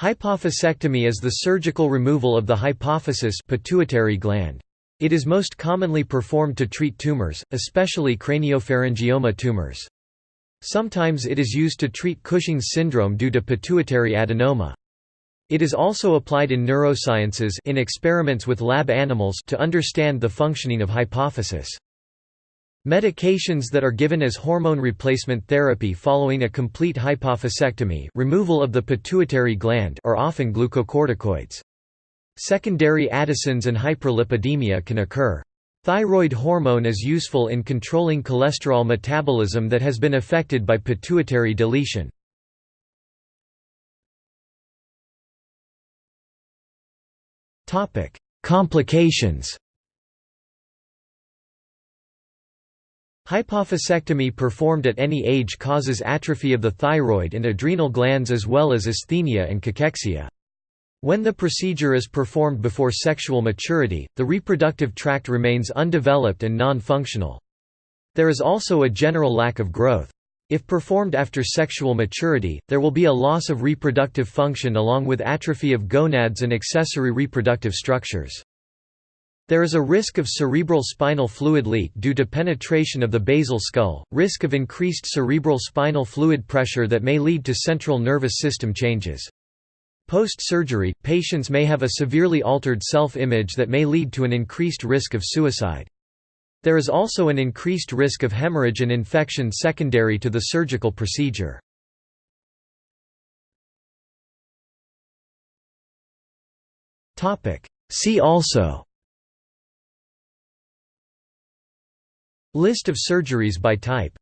Hypophysectomy is the surgical removal of the hypophysis pituitary gland. It is most commonly performed to treat tumors, especially craniopharyngioma tumors. Sometimes it is used to treat Cushing's syndrome due to pituitary adenoma. It is also applied in neurosciences in experiments with lab animals to understand the functioning of hypophysis. Medications that are given as hormone replacement therapy following a complete hypophysectomy removal of the pituitary gland are often glucocorticoids. Secondary Addison's and hyperlipidemia can occur. Thyroid hormone is useful in controlling cholesterol metabolism that has been affected by pituitary deletion. Complications Hypophysectomy performed at any age causes atrophy of the thyroid and adrenal glands as well as asthenia and cachexia. When the procedure is performed before sexual maturity, the reproductive tract remains undeveloped and non-functional. There is also a general lack of growth. If performed after sexual maturity, there will be a loss of reproductive function along with atrophy of gonads and accessory reproductive structures. There is a risk of cerebral spinal fluid leak due to penetration of the basal skull, risk of increased cerebral spinal fluid pressure that may lead to central nervous system changes. Post-surgery, patients may have a severely altered self-image that may lead to an increased risk of suicide. There is also an increased risk of hemorrhage and infection secondary to the surgical procedure. See also List of surgeries by type